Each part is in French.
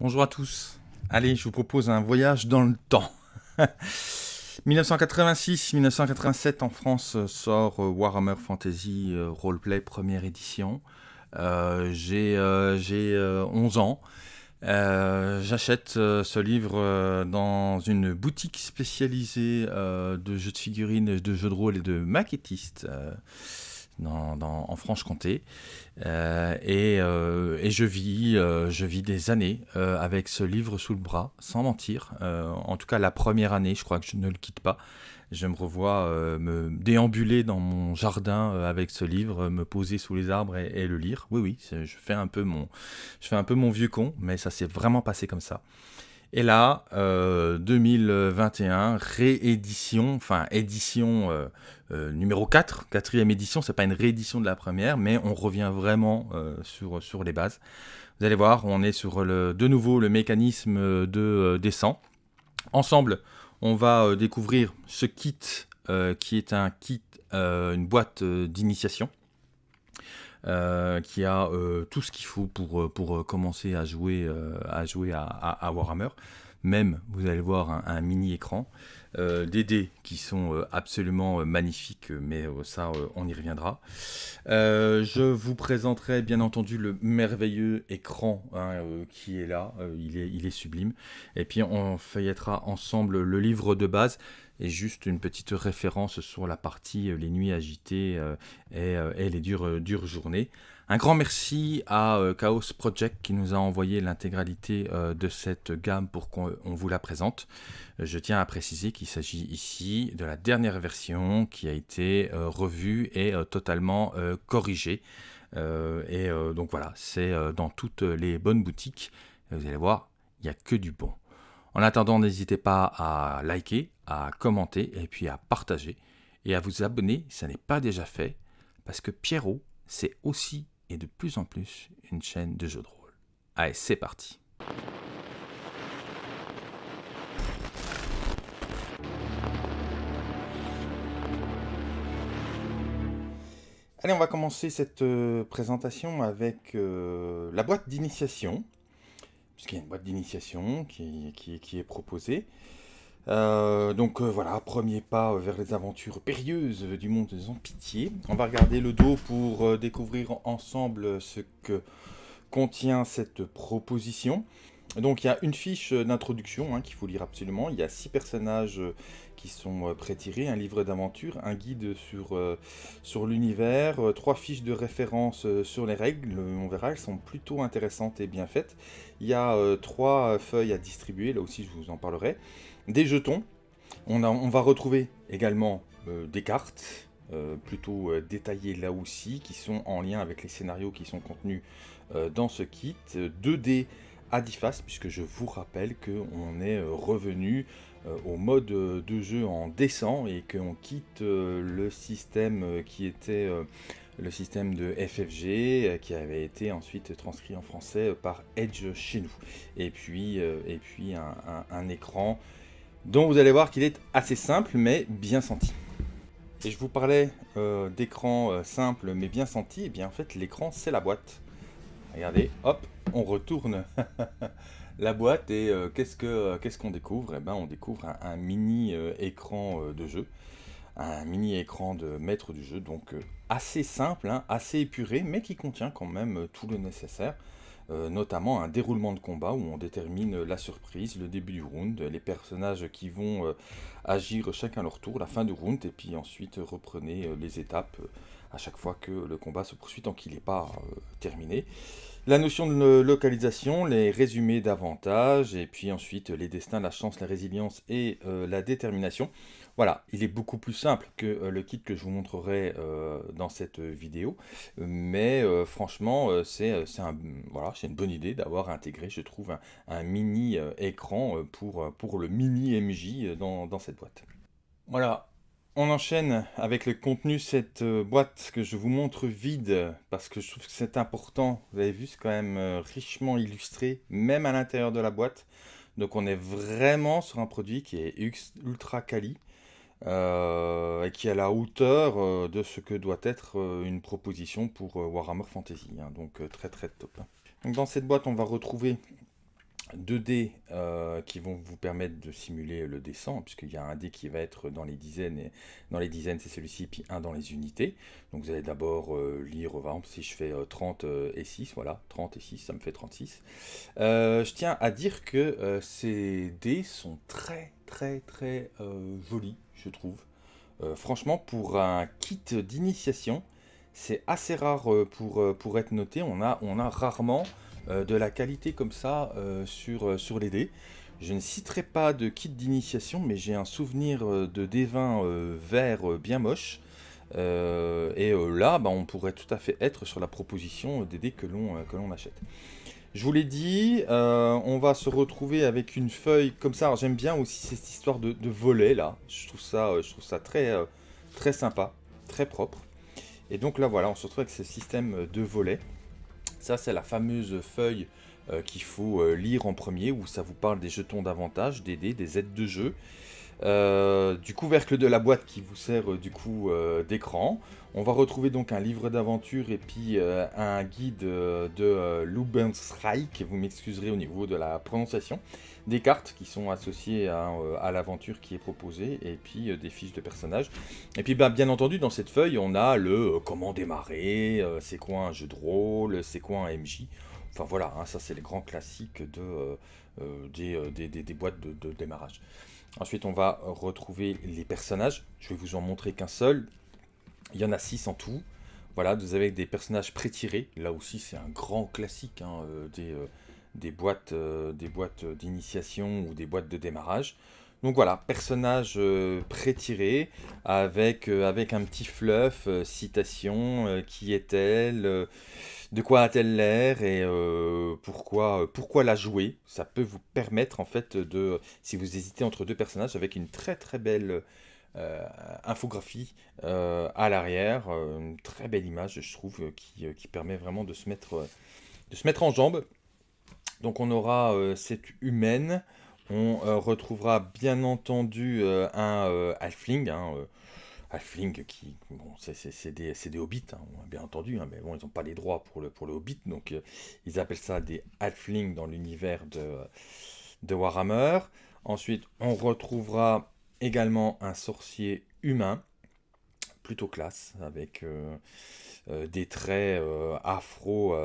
Bonjour à tous. Allez, je vous propose un voyage dans le temps. 1986-1987 en France sort euh, Warhammer Fantasy euh, Roleplay première édition. Euh, j'ai 11 ans. J'achète ce livre dans une boutique spécialisée de jeux de figurines, de jeux de rôle et de maquettistes en Franche-Comté. Euh, euh, et, je, vis, euh, je vis des années avec ce livre sous le bras, sans mentir. en tout cas, la première année, je crois que je ne le quitte pas. Je me revois me déambuler dans mon jardin avec ce livre, me poser sous les arbres et, le lire. Oui, oui, je fais, un peu mon, vieux con, mais ça s'est vraiment passé comme ça. Et là, 2021, euh, réédition, enfin édition euh, euh, numéro 4, quatrième édition, c'est pas une réédition de la première, mais on revient vraiment sur, sur les bases. Vous allez voir, on est sur le, de nouveau le mécanisme de descente. Ensemble, on va découvrir ce kit qui est un kit, une boîte d'initiation. qui a tout ce qu'il faut pour, pour commencer à jouer, à, jouer à, Warhammer. Même, vous allez voir, un, mini écran. Des dés qui sont absolument magnifiques, mais ça, on y reviendra. je vous présenterai bien entendu le merveilleux écran hein, qui est là, il, est, sublime. Et puis on feuillettera ensemble le livre de base et juste une petite référence sur la partie euh, les nuits agitées euh, euh, et, les dures, journées. Un grand merci à Chaos Project qui nous a envoyé l'intégralité de cette gamme pour qu'on vous la présente. Je tiens à préciser qu'il s'agit ici de la dernière version qui a été revue et totalement corrigée. et donc voilà, c'est dans toutes les bonnes boutiques. Vous allez voir, il n'y a que du bon. En attendant, n'hésitez pas à liker, à commenter et puis à partager et à vous abonner si ça n'est pas déjà fait parce que Pierrot, c'est aussi et de plus en plus une chaîne de jeux de rôle. Allez, c'est parti Allez, on va commencer cette euh, présentation avec euh, la boîte d'initiation puisqu'il y a une boîte d'initiation qui, qui, est proposée. Euh, donc euh, voilà, premier pas vers les aventures périlleuses du monde des pitié. On va regarder le dos pour euh, découvrir ensemble ce que contient cette proposition. Donc il y a une fiche d'introduction hein, qu'il faut lire absolument. Il y a six personnages qui sont euh, pré-tirés, un livre d'aventure, un guide sur, euh, sur l'univers, euh, trois fiches de référence sur les règles, on verra, elles sont plutôt intéressantes et bien faites. Il y a trois feuilles à distribuer, là aussi je vous en parlerai. Des jetons, on, va retrouver également des cartes, plutôt détaillées là aussi, qui sont en lien avec les scénarios qui sont contenus dans ce kit. 2 dés à 10 faces, puisque je vous rappelle qu'on est revenu euh, au mode de jeu en descent et qu'on quitte euh, le système euh, qui était le système de FFG qui avait été ensuite transcrit en français par Edge chez nous. Et puis un, écran dont vous allez voir qu'il est assez simple mais bien senti. Et je vous parlais d'écran simple mais bien senti, et bien en fait l'écran c'est la boîte. Regardez, hop, on retourne la boîte et euh, euh, qu'est-ce qu'on découvre? Eh ben, On découvre un, mini euh, écran de jeu, un mini écran de maître du jeu, donc assez simple, hein, assez épuré, mais qui contient quand même tout le nécessaire. Notamment un déroulement de combat où on détermine la surprise, le début du round, les personnages qui vont agir chacun leur tour, la fin du round, et puis ensuite reprenez les étapes à chaque fois que le combat se poursuit tant qu'il n'est pas terminé. La notion de localisation, les résumés d'avantages, et puis ensuite les destins, la chance, la résilience et euh, la détermination. Voilà, il est beaucoup plus simple que euh, le kit que je vous montrerai euh, dans cette vidéo, mais franchement, c'est une bonne idée d'avoir intégré, je trouve, un, mini écran pour, le mini MJ dans, cette boîte. Voilà, on enchaîne avec le contenu cette euh, boîte que je vous montre vide parce que je trouve que c'est important. Vous avez vu, c'est quand même euh, richement illustré, même à l'intérieur de la boîte. Donc on est vraiment sur un produit qui est ultra quali euh, et qui est à la hauteur de ce que doit être une proposition pour Warhammer Fantasy. Hein. donc très très top. Donc dans cette boîte, on va retrouver deux dés euh, qui vont vous permettre de simuler le descent, puisqu'il y a un dé qui va être dans les dizaines, et dans les dizaines c'est celui-ci, puis un dans les unités. Donc vous allez d'abord euh, lire, par exemple, si je fais 30 euh, et 6, voilà, 30 et 6, ça me fait 36. je tiens à dire que ces dés sont très très très jolis, je trouve. franchement, pour un kit d'initiation, c'est assez rare pour, pour être noté. On a, on a rarement euh, de la qualité comme ça euh, sur, euh, sur les dés. Je ne citerai pas de kit d'initiation, mais j'ai un souvenir de D20 vert bien moche. et là, bah, on pourrait tout à fait être sur la proposition des dés que l'on achète. Je vous l'ai dit, on va se retrouver avec une feuille comme ça. J'aime bien aussi cette histoire de, volet là. Je trouve ça, je trouve ça très, très sympa, très propre. Et donc là, voilà, on se retrouve avec ce système de volets. Ça, c'est la fameuse feuille euh, qu'il faut euh, lire en premier, où ça vous parle des jetons d'avantage, des dés, des aides de jeu, euh, du couvercle de la boîte qui vous sert du coup d'écran. On va retrouver donc un livre d'aventure et puis un guide de Lubenstreich, vous m'excuserez au niveau de la prononciation, des cartes qui sont associées à, l'aventure qui est proposée et puis des fiches de personnages. Et puis bah, bien entendu dans cette feuille on a le comment démarrer, c'est quoi un jeu de rôle, c'est quoi un MJ. Enfin voilà, hein, ça c'est les grands classiques de, des, des, boîtes de démarrage. Ensuite, on va retrouver les personnages. Je vais vous en montrer qu'un seul. Il y en a 6 en tout. Voilà, vous avez des personnages pré-tirés. Là aussi, c'est un grand classique hein, euh, des, euh, euh, des boîtes d'initiation ou des boîtes de démarrage. Donc voilà, personnage pré-tiré avec, avec un petit fluff, citation, qui est-elle de quoi a-t-elle l'air et pourquoi, pourquoi la jouer. Ça peut vous permettre en fait de, si vous hésitez entre deux personnages, avec une très très belle infographie à l'arrière, une très belle image je trouve qui, permet vraiment de se mettre, de se mettre en jambes. Donc on aura cette humaine, on retrouvera bien entendu un halfling, hein, Halfling qui, bon, c'est des, des, hobbits, hein, bien entendu, hein, mais bon, ils n'ont pas les droits pour le, pour le hobbit, donc euh, ils appellent ça des halflings dans l'univers de, de Warhammer. Ensuite, on retrouvera également un sorcier humain, plutôt classe, avec euh, euh, des traits afro,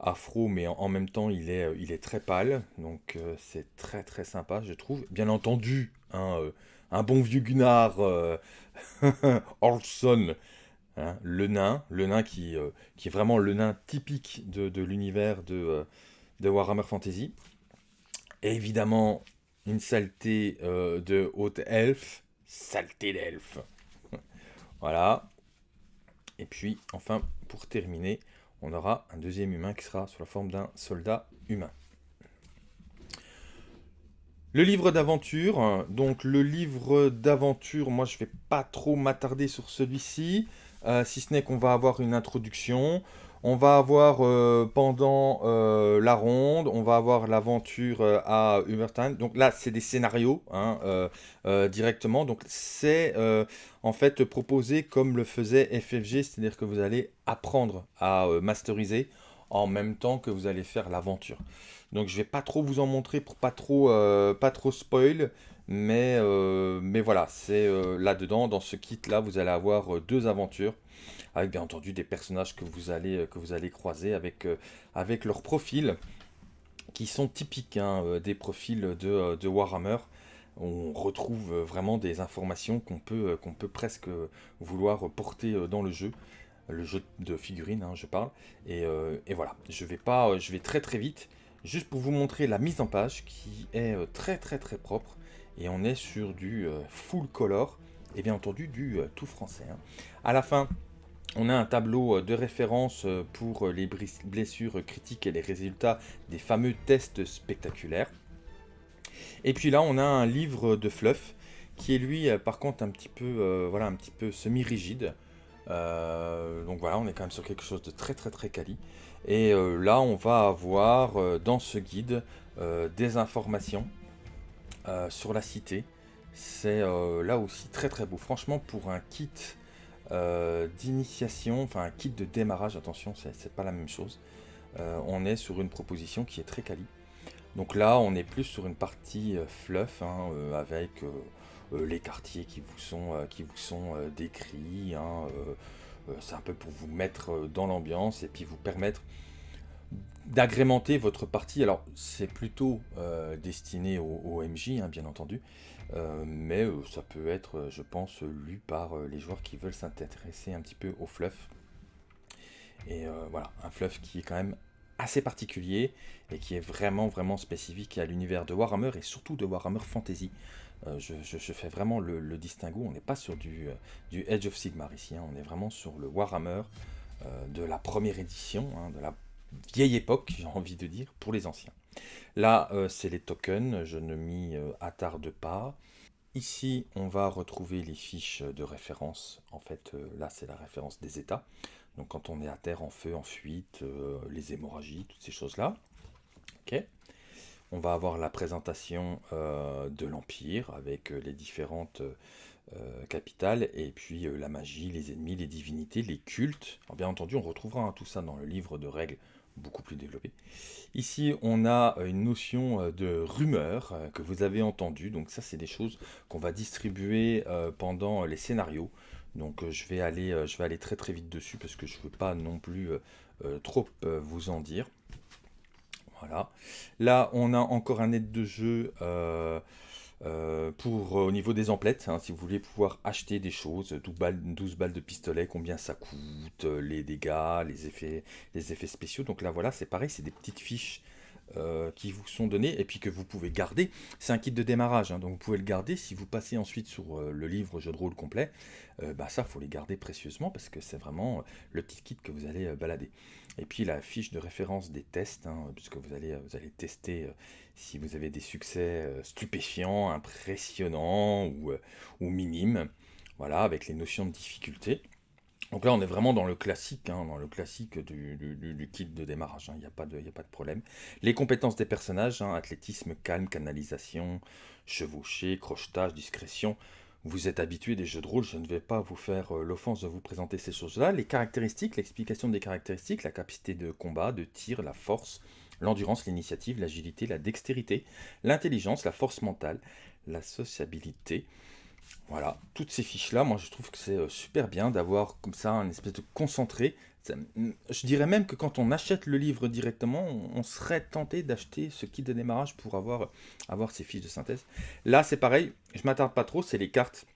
afro, mais en, même temps, il est, il est très pâle, donc c'est très très sympa, je trouve. Bien entendu, hein, un bon vieux Gunnar euh, Orson, hein, le nain, le nain qui, euh, qui est vraiment le nain typique de, l'univers de, euh, de, Warhammer Fantasy. Et évidemment, une saleté de haute elfe, saleté d'elfe. voilà. Et puis, enfin, pour terminer, on aura un deuxième humain qui sera sous la forme d'un soldat humain. Le livre d'aventure, donc le livre d'aventure, moi je vais pas trop m'attarder sur celui-ci, euh, si ce n'est qu'on va avoir une introduction, on va avoir euh, pendant euh, la ronde, on va avoir l'aventure à Hubertine, donc là c'est des scénarios hein, directement, donc c'est en fait proposé comme le faisait FFG, c'est-à-dire que vous allez apprendre à masteriser en même temps que vous allez faire l'aventure. Donc je vais pas trop vous en montrer pour pas euh, pas trop spoil. Mais, euh, mais voilà, c'est euh, là-dedans, dans ce kit-là, vous allez avoir deux aventures. Avec bien entendu des personnages que vous allez, que vous allez croiser avec, avec leurs profils. Qui sont typiques hein, des profils de, Warhammer on retrouve vraiment des informations qu'on peut, peut presque vouloir porter dans le jeu. Le jeu de figurines, hein, je parle. Et, et, voilà, je vais, pas, je vais très très vite juste pour vous montrer la mise en page qui est euh, très très très propre et on est sur du euh, full color et bien entendu du euh, tout français. Hein. À la fin, on a un tableau de référence pour les blessures critiques et les résultats des fameux tests spectaculaires. Et puis là, on a un livre de fluff qui est lui, par contre, un petit peu, voilà, un petit peu semi-rigide. donc voilà, on est quand même sur quelque chose de très très très quali. Et euh, là, on va avoir euh, dans ce guide euh, des informations sur la cité. C'est là aussi très très beau. Franchement, pour un kit d'initiation, enfin un kit de démarrage, attention, c'est pas la même chose. on est sur une proposition qui est très quali. Donc là, on est plus sur une partie fluff, hein, avec les quartiers qui vous sont, qui vous sont décrits. Hein, c'est un peu pour vous mettre dans l'ambiance et puis vous permettre d'agrémenter votre partie. Alors, c'est plutôt destiné au, MJ, hein, bien entendu, mais ça peut être, je pense, lu par les joueurs qui veulent s'intéresser un petit peu au fluff. Et voilà, un fluff qui est quand même assez particulier et qui est vraiment vraiment spécifique à l'univers de Warhammer et surtout de Warhammer Fantasy. Euh, je, fais vraiment le, distinguo, on n'est pas sur du, euh, Edge of Sigmar ici, hein. on est vraiment sur le Warhammer euh, de la première édition, hein, de la vieille époque, j'ai envie de dire, pour les anciens. Là, c'est les tokens, je ne m'y attarde pas. Ici, on va retrouver les fiches de référence. En fait, là, c'est la référence des états. Donc quand on est à terre, en feu, en fuite, euh, les hémorragies, toutes ces choses-là. Ok. On va avoir la présentation euh, de l'Empire avec euh, les différentes capitales et puis la magie, les ennemis, les divinités, les cultes. Alors, bien entendu, on retrouvera hein, tout ça dans le livre de règles beaucoup plus développé. Ici, on a une notion de rumeur que vous avez entendu. Donc ça, c'est des choses qu'on va distribuer pendant les scénarios. Donc euh, je, vais aller, euh, je vais aller très très vite dessus parce que je ne veux pas non plus euh, trop vous en dire. Voilà. Là, on a encore un aide de jeu pour au niveau des emplettes. Hein, si vous voulez pouvoir acheter des choses, 12 balles, 12 balles de pistolet, combien ça coûte, les dégâts, les effets, les effets spéciaux. Donc là, voilà, c'est pareil, c'est des petites fiches euh, qui vous sont donnés et puis que vous pouvez garder. C'est un kit de démarrage, hein, donc vous pouvez le garder. Si vous passez ensuite sur euh, le livre jeu de rôle complet, euh, bah ça, faut les garder précieusement parce que c'est vraiment le petit kit que vous allez balader. Et puis la fiche de référence des tests, hein, puisque vous allez, vous allez tester si vous avez des succès stupéfiants, impressionnants ou, ou minimes. Voilà, avec les notions de difficulté. Donc là, on est vraiment dans le classique, hein, dans le classique du, kit de démarrage, il hein, n'y a, pas de, a pas de problème. Les compétences des personnages, hein, athlétisme, calme, canalisation, chevauché, crochetage, discrétion. Vous êtes habitué des jeux de rôle, je ne vais pas vous faire euh, l'offense de vous présenter ces choses-là. Les caractéristiques, l'explication des caractéristiques, la capacité de combat, de tir, la force, l'endurance, l'initiative, l'agilité, la dextérité, l'intelligence, la force mentale, la sociabilité, voilà, toutes ces fiches-là, moi je trouve que c'est euh, super bien d'avoir comme ça un espèce de concentré. Je dirais même que quand on achète le livre directement, on, serait tenté d'acheter ce kit de démarrage pour avoir, avoir ces fiches de synthèse. Là c'est pareil, je m'attarde pas trop, c'est les cartes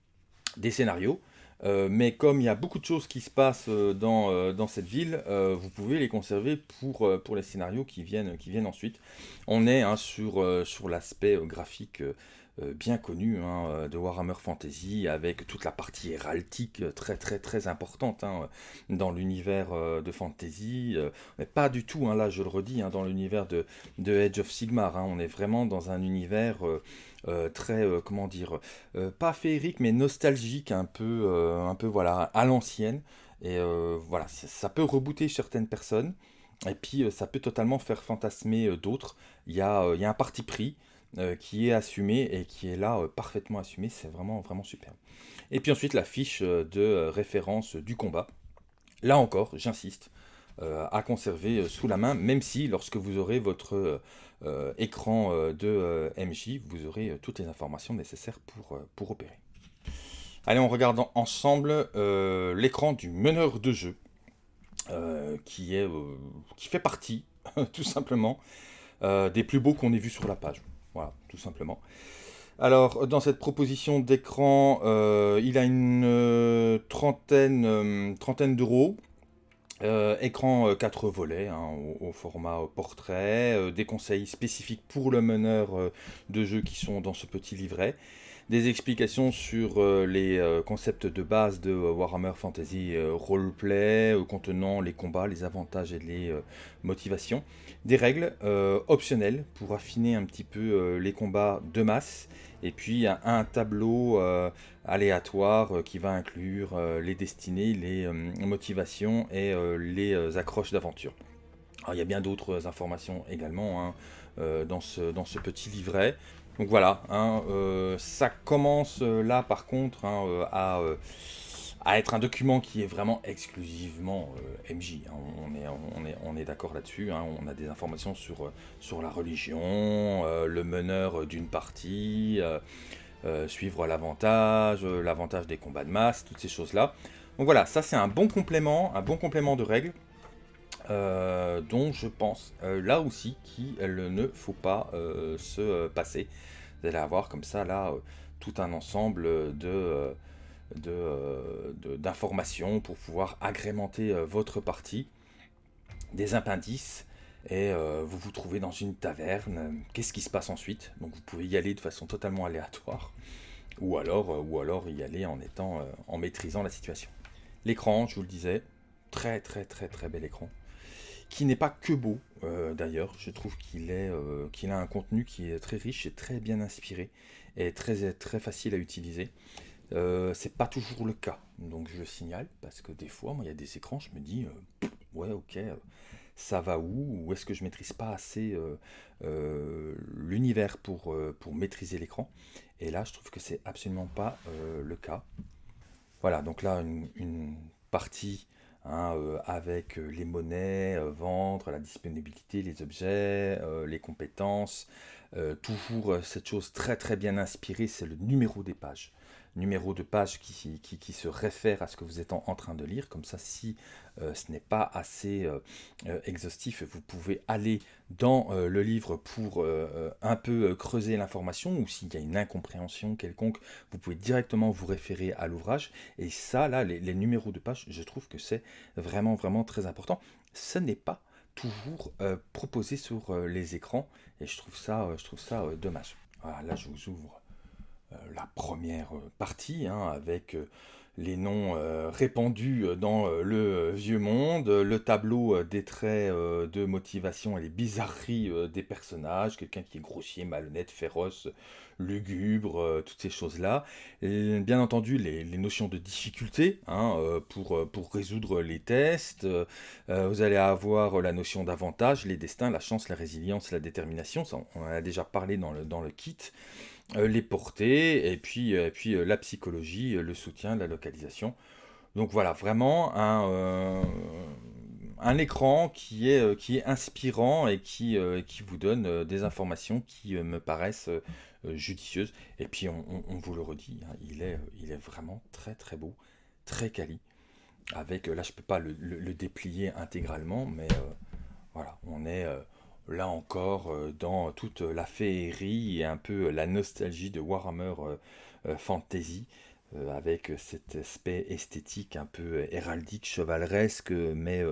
des scénarios. Euh, mais comme il y a beaucoup de choses qui se passent euh, dans, dans cette ville, vous pouvez les conserver pour, les scénarios qui viennent, ensuite. On est hein, sur, l'aspect graphique euh, bien connu hein, euh, de Warhammer Fantasy, avec toute la partie héraldique euh, très très très importante hein, dans l'univers de Fantasy, mais pas du tout, hein, là je le redis, dans l'univers de, Edge of Sigmar, on est vraiment dans un univers très, comment dire, pas féerique, mais nostalgique, un peu, un peu voilà, à l'ancienne, et voilà, ça peut rebooter certaines personnes, et puis ça peut totalement faire fantasmer d'autres, il y a, il y a un parti pris, euh, qui est assumé et qui est là euh, parfaitement assumé. C'est vraiment, vraiment super. Et puis ensuite, la fiche euh, de référence du combat. Là encore, j'insiste, à conserver sous la main, même si lorsque vous aurez votre écran de MJ, vous aurez toutes les informations nécessaires pour, pour opérer. Allez, on regarde ensemble l'écran du meneur de jeu, qui, est, qui fait partie, tout simplement, des plus beaux qu'on ait vus sur la page. Voilà, tout simplement. Alors, dans cette proposition d'écran, euh, il a une euh, trentaine, euh, trentaine d'euros. écran 4 volets hein, au, format portrait, des conseils spécifiques pour le meneur de jeu qui sont dans ce petit livret, des explications sur les concepts de base de Warhammer Fantasy Roleplay contenant les combats, les avantages et les motivations, des règles euh, optionnelles pour affiner un petit peu euh, les combats de masse, et puis un, tableau euh, aléatoire qui va inclure les destinées, les motivations et les accroches d'aventure. il y a bien d'autres informations également hein, dans ce petit livret. Donc voilà, hein, ça commence là par contre hein, à à être un document qui est vraiment exclusivement euh, MJ. Hein. On est, d'accord là-dessus. On a des informations sur, sur la religion, euh, le meneur d'une partie, euh, suivre l'avantage, l'avantage des combats de masse, toutes ces choses-là. Donc voilà, ça c'est un bon complément, un bon complément de règles. Dont je pense là aussi qu'il ne faut pas se passer. Vous allez avoir comme ça là tout un ensemble de euh, d'informations pour pouvoir agrémenter euh, votre partie, des appendices, et euh, vous vous trouvez dans une taverne. Qu'est-ce qui se passe ensuite? Donc vous pouvez y aller de façon totalement aléatoire, ou alors, ou alors y aller en, étant, en maîtrisant la situation. L'écran, je vous le disais, très très très très bel écran qui n'est pas que beau d'ailleurs, je trouve qu'il est qu'il a un contenu qui est très riche et très bien inspiré et très, très facile à utiliser. Euh, c'est pas toujours le cas, donc je le signale, parce que des fois, moi, il y a des écrans, je me dis, euh, ouais, ok, euh, ça va où? Ou est-ce que je maîtrise pas assez l'univers pour, pour maîtriser l'écran? Et là, je trouve que c'est absolument pas le cas. Voilà, donc là, une, partie hein, avec les monnaies, vendre, la disponibilité, les objets, les compétences. toujours cette chose très très bien inspirée, c'est le numéro des pages numéro de page qui, qui, se réfère à ce que vous êtes en, train de lire. Comme ça, si euh, ce n'est pas assez euh, euh, exhaustif, vous pouvez aller dans le livre pour un peu creuser l'information ou s'il y a une incompréhension quelconque, vous pouvez directement vous référer à l'ouvrage. Et ça, là, les, numéros de page, je trouve que c'est vraiment, vraiment très important. Ce n'est pas toujours proposé sur les écrans et je trouve ça, je trouve ça dommage. Voilà, là, je vous ouvre la première euh, partie, hein, avec euh, les noms répandus dans le vieux monde, le tableau des traits de motivation et les bizarreries des personnages, quelqu'un qui est grossier, malhonnête, féroce, lugubre, toutes ces choses-là. Bien entendu, les, notions de difficulté hein, pour, pour résoudre les tests. vous allez avoir la notion d'avantage, les destins, la chance, la résilience, la détermination. Ça, on en a déjà parlé dans le, dans le kit. Euh, les portées, et puis, euh, euh, la psychologie, le soutien, la localisation. Donc voilà, vraiment un, écran qui est, inspirant et qui, vous donne des informations qui me paraissent judicieuses. Et puis on, vous le redit, hein, il, est, il est vraiment très très beau, très quali. Avec, là je peux pas le déplier intégralement, mais voilà, on est là encore euh, dans toute la féerie et un peu la nostalgie de Warhammer euh, euh, Fantasy avec cet aspect esthétique un peu héraldique, chevaleresque, mais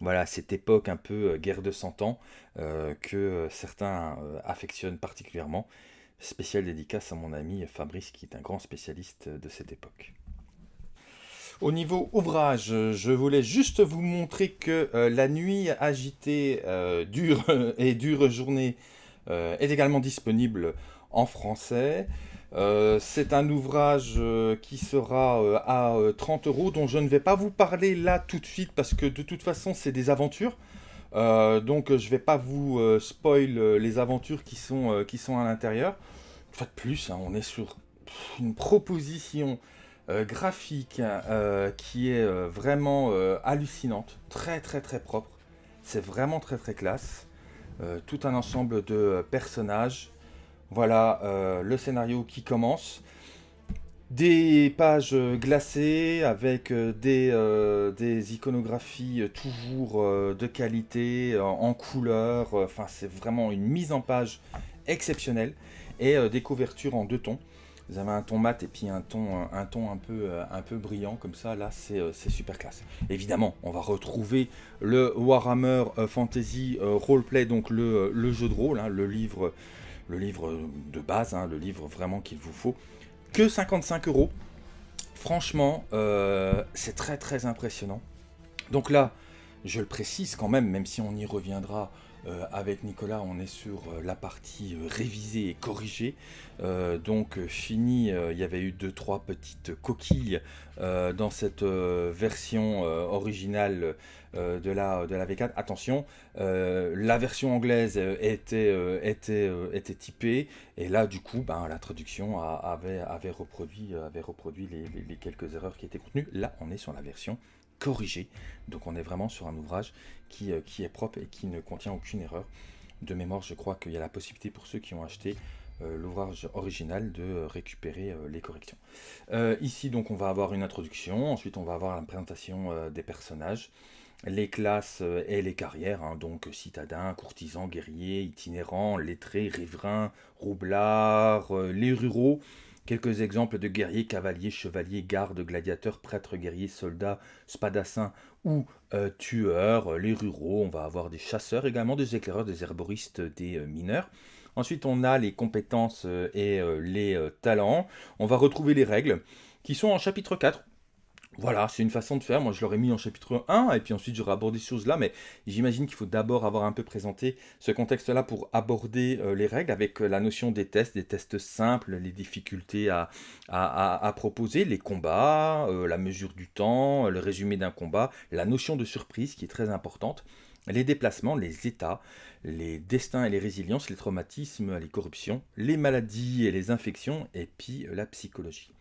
voilà, cette époque un peu guerre de cent ans que certains affectionnent particulièrement. Spécial dédicace à mon ami Fabrice qui est un grand spécialiste de cette époque. Au niveau ouvrage, je voulais juste vous montrer que euh, La nuit agitée euh, dure et dure journée euh, est également disponible en français. c'est un ouvrage qui sera à 30 euros, dont je ne vais pas vous parler là tout de suite parce que de toute façon c'est des aventures. donc je ne vais pas vous spoil les aventures qui sont, qui sont à l'intérieur. Une fois de plus, hein, on est sur une proposition graphique euh, qui est euh, vraiment hallucinante, très très très propre. C'est vraiment très très classe. tout un ensemble de personnages. Voilà le scénario qui commence. Des pages glacées avec des, des iconographies toujours de qualité, en couleur. Enfin, c'est vraiment une mise en page exceptionnelle. Et des couvertures en deux tons. Vous avez un ton mat et puis un ton, un ton un, peu, euh, un peu brillant comme ça, là euh, c'est super classe. Évidemment, on va retrouver le Warhammer euh, Fantasy Roleplay, donc le, jeu de rôle, hein, le, livre, le livre de base, hein, le livre vraiment qu'il vous faut. Que 55 euros. Franchement, c'est très très impressionnant. Donc là, je le précise quand même, même si on y reviendra avec Nicolas, on est sur la partie révisée et corrigée. Donc fini, il y avait eu deux trois petites coquilles dans cette version originale de, la, de la V4. Attention, la version anglaise était, était, typée et là du coup ben, la traduction avait, reproduit, les, quelques erreurs qui étaient contenues. Là on est sur la version corrigé. Donc on est vraiment sur un ouvrage qui, euh, qui, est propre et qui ne contient aucune erreur. De mémoire, je crois qu'il y a la possibilité pour ceux qui ont acheté euh, l'ouvrage original de euh, récupérer les corrections. ici, donc, on va avoir une introduction. Ensuite, on va avoir la présentation des personnages les classes et les carrières, hein. donc citadins, courtisans, guerriers, itinérants, lettrés, riverains, roublards, les ruraux, Quelques exemples de guerriers, cavaliers, chevaliers, gardes, gladiateurs, prêtres, guerriers, soldats, spadassins ou euh, tueurs, les ruraux. On va avoir des chasseurs également, des éclaireurs, des herboristes, des euh, mineurs. Ensuite, on a les compétences euh, et les talents. On va retrouver les règles qui sont en chapitre 4. Voilà, c'est une façon de faire. Moi, je l'aurais mis en chapitre 1, et puis ensuite, j'aurais abordé ces choses-là. Mais j'imagine qu'il faut d'abord avoir un peu présenté ce contexte-là pour aborder euh, les règles avec euh, la notion des tests, des tests simples, les difficultés à, proposer, les combats, euh, la mesure du temps, le résumé d'un combat, la notion de surprise qui est très importante, les déplacements, les états, les destins et les résiliences, les traumatismes, les corruptions, les maladies et les infections, et puis la psychologie.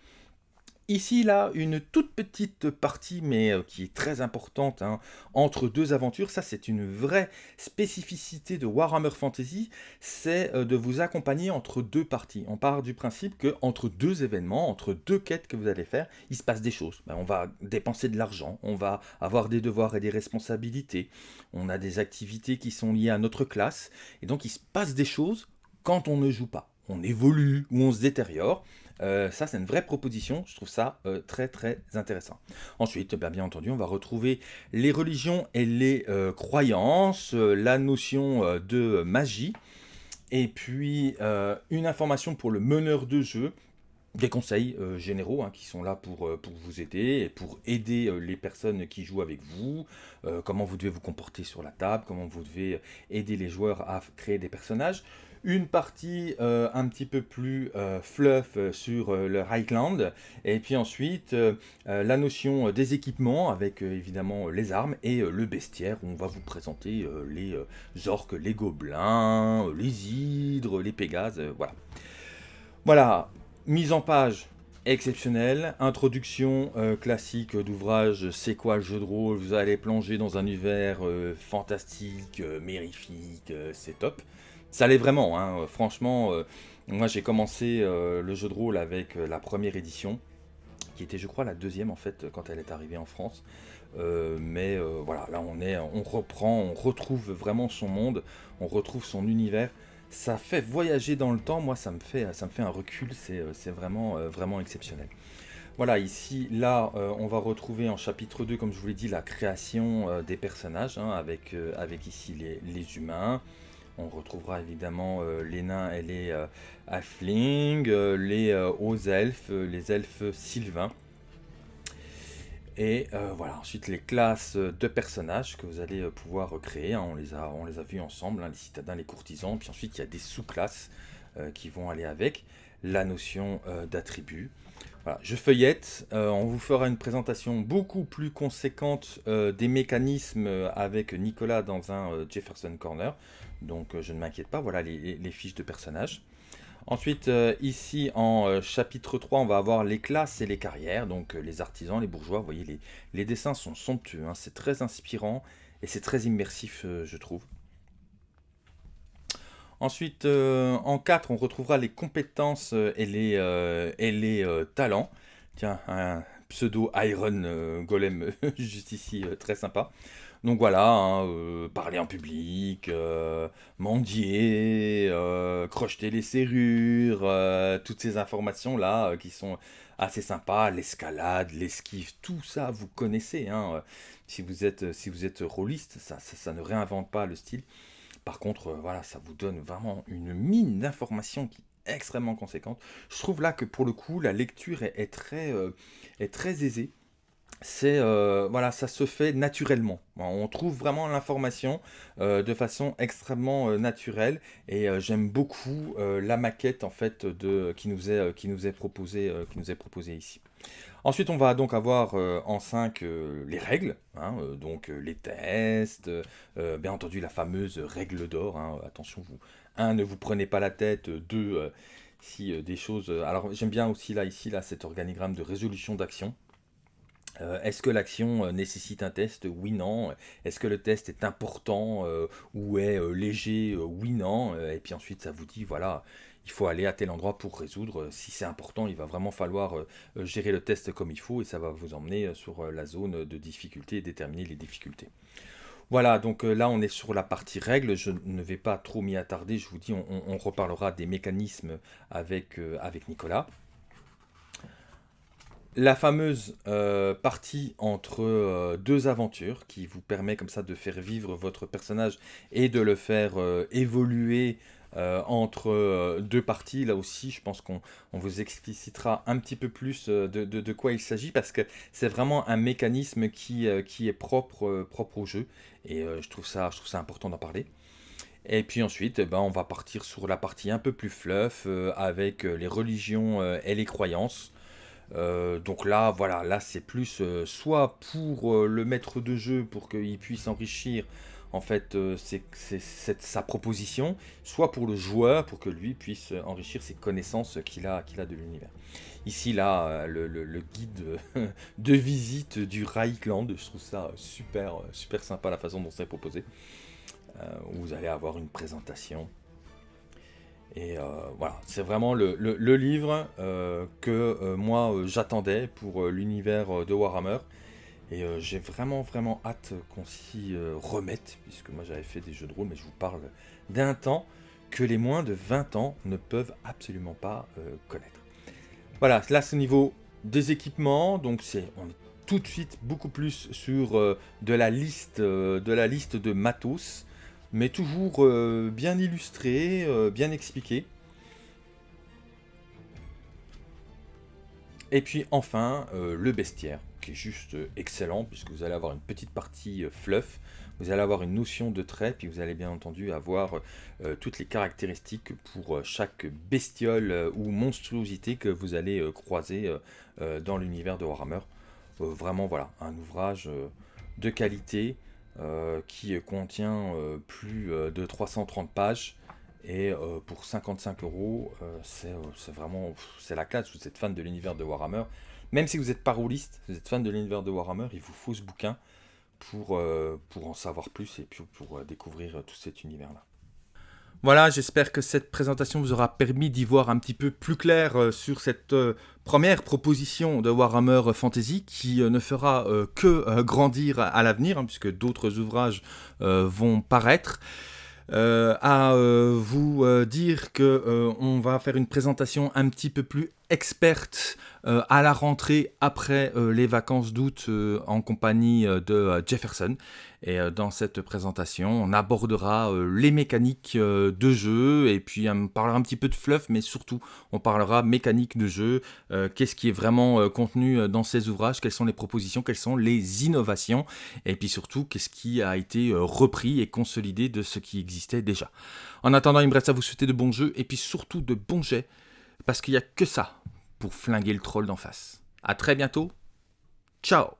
Ici, là, une toute petite partie, mais euh, qui est très importante, hein, entre deux aventures, ça c'est une vraie spécificité de Warhammer Fantasy, c'est euh, de vous accompagner entre deux parties. On part du principe que entre deux événements, entre deux quêtes que vous allez faire, il se passe des choses. Ben, on va dépenser de l'argent, on va avoir des devoirs et des responsabilités, on a des activités qui sont liées à notre classe, et donc il se passe des choses quand on ne joue pas. On évolue ou on se détériore, euh, ça, c'est une vraie proposition. Je trouve ça euh, très, très intéressant. Ensuite, ben, bien entendu, on va retrouver les religions et les euh, croyances, la notion de magie, et puis une information pour le meneur de jeu, des conseils généraux hein, qui sont là pour, pour vous aider et pour aider les personnes qui jouent avec vous, comment vous devez vous comporter sur la table, comment vous devez aider les joueurs à créer des personnages une partie euh, un petit peu plus euh, fluff euh, sur le Highland, et puis ensuite la notion des équipements avec évidemment les armes et le bestiaire où on va vous présenter les orques, les gobelins, les hydres, les pégases, voilà. Voilà, mise en page exceptionnelle, introduction classique d'ouvrage C'est quoi le jeu de rôle? Vous allez plonger dans un univers fantastique, mérifique, c'est top. Ça l'est vraiment, hein. franchement. Euh, moi, j'ai commencé euh, le jeu de rôle avec euh, la première édition, qui était, je crois, la deuxième en fait quand elle est arrivée en France. mais voilà, là, on est, on reprend, on retrouve vraiment son monde, on retrouve son univers. Ça fait voyager dans le temps. Moi, ça me fait, ça me fait un recul. C'est vraiment, vraiment exceptionnel. Voilà, ici, là, on va retrouver en chapitre 2, comme je vous l'ai dit, la création des personnages, hein, avec, avec ici les, les humains, on retrouvera évidemment euh, les nains et les euh, euh, les hauts elfes, les elfes sylvains. Et voilà, ensuite les classes de personnages que vous allez pouvoir créer, hein. on, les a, on vus ensemble, hein, les citadins, les courtisans, puis ensuite il y a des sous-classes qui vont aller avec, la notion d'attribut. Je feuillette, on vous fera une présentation beaucoup plus conséquente des mécanismes avec Nicolas dans un Jefferson Corner donc euh, je ne m'inquiète pas, voilà les, fiches de personnages. Ensuite, euh, ici en euh, chapitre 3, on va avoir les classes et les carrières, donc les artisans, les bourgeois, vous voyez, les, dessins sont somptueux, hein. c'est très inspirant et c'est très immersif, je trouve. Ensuite, en 4, on retrouvera les compétences et les, et les talents. Tiens, un pseudo Iron Golem juste ici, très sympa. Donc voilà, hein, euh, parler en public, euh, mendier, euh, crocheter les serrures, toutes ces informations-là qui sont assez sympas, l'escalade, l'esquive, tout ça vous connaissez. Hein, si vous êtes, si êtes rôliste, ça, ne réinvente pas le style. Par contre, voilà, ça vous donne vraiment une mine d'informations qui est extrêmement conséquente. Je trouve là que pour le coup, la lecture est, très, est très aisée. c'est euh, voilà, ça se fait naturellement. On trouve vraiment l'information euh, de façon extrêmement euh, naturelle et j'aime beaucoup la maquette en fait qui nous est proposée ici. Ensuite, on va donc avoir en 5 les règles, hein, donc les tests, bien entendu la fameuse règle d'or. Hein. attention, vous, un, ne vous prenez pas la tête, deux, si des choses. alors j'aime bien aussi là ici là cet organigramme de résolution d'action. Euh, est-ce que l'action euh, nécessite un test? Oui, non. Est-ce que le test est important euh, ou est léger? Oui, non. Et puis ensuite, ça vous dit, voilà, il faut aller à tel endroit pour résoudre. Si c'est important, il va vraiment falloir gérer le test comme il faut et ça va vous emmener sur la zone de difficulté et déterminer les difficultés. Voilà, donc là on est sur la partie règles, je ne vais pas trop m'y attarder, je vous dis, on, reparlera des mécanismes avec, avec Nicolas la fameuse euh, partie entre euh, deux aventures qui vous permet comme ça de faire vivre votre personnage et de le faire euh, évoluer entre deux parties. Là aussi, je pense qu'on vous explicitera un petit peu plus de, quoi il s'agit parce que c'est vraiment un mécanisme qui, qui est propre, propre au jeu et je, trouve ça, je trouve ça important d'en parler. Et puis ensuite, eh ben, on va partir sur la partie un peu plus fluff avec les religions et les croyances. Euh, donc là, voilà, là c'est plus euh, soit pour euh, le maître de jeu pour qu'il puisse enrichir en fait c'est sa proposition, soit pour le joueur pour que lui puisse enrichir ses connaissances qu'il a, qu'il a de l'univers. Ici là, le, guide de visite du Reichland, je trouve ça super, super sympa la façon dont c'est proposé. vous allez avoir une présentation et euh, voilà, c'est vraiment le, livre euh, que euh, moi j'attendais pour l'univers de Warhammer. Et j'ai vraiment vraiment hâte qu'on s'y remette, puisque moi j'avais fait des jeux de rôle, mais je vous parle d'un temps que les moins de 20 ans ne peuvent absolument pas connaître. Voilà, là c'est au niveau des équipements, donc c'est on est tout de suite beaucoup plus sur de la liste de la liste de matos mais toujours euh, bien illustré, euh, bien expliqué. Et puis enfin, euh, le bestiaire, qui est juste excellent, puisque vous allez avoir une petite partie fluff, vous allez avoir une notion de trait, puis vous allez bien entendu avoir toutes les caractéristiques pour chaque bestiole ou monstruosité que vous allez croiser dans l'univers de Warhammer. vraiment, voilà, un ouvrage de qualité, euh, qui contient euh, plus euh, de 330 pages. Et pour 55 euros, c'est vraiment la classe. Vous êtes fan de l'univers de Warhammer. Même si vous êtes pas vous êtes fan de l'univers de Warhammer, il vous faut ce bouquin pour, pour en savoir plus et pour découvrir tout cet univers-là. Voilà, j'espère que cette présentation vous aura permis d'y voir un petit peu plus clair euh, sur cette euh, première proposition de Warhammer Fantasy qui euh, ne fera que grandir à l'avenir, hein, puisque d'autres ouvrages vont paraître. à vous dire que on va faire une présentation un petit peu plus experte à la rentrée après les vacances d'août en compagnie de Jefferson. Et euh, dans cette présentation, on abordera euh, les mécaniques euh, de jeu. Et puis on parlera un petit peu de fluff, mais surtout on parlera mécanique de jeu, qu'est-ce qui est vraiment contenu dans ces ouvrages, quelles sont les propositions, quelles sont les innovations? Et puis surtout qu'est-ce qui a été repris et consolidé de ce qui existait déjà? En attendant, il me reste à vous souhaiter de bons jeux et puis surtout de bons jets parce qu'il n'y a que ça pour flinguer le troll d'en face. A très bientôt, ciao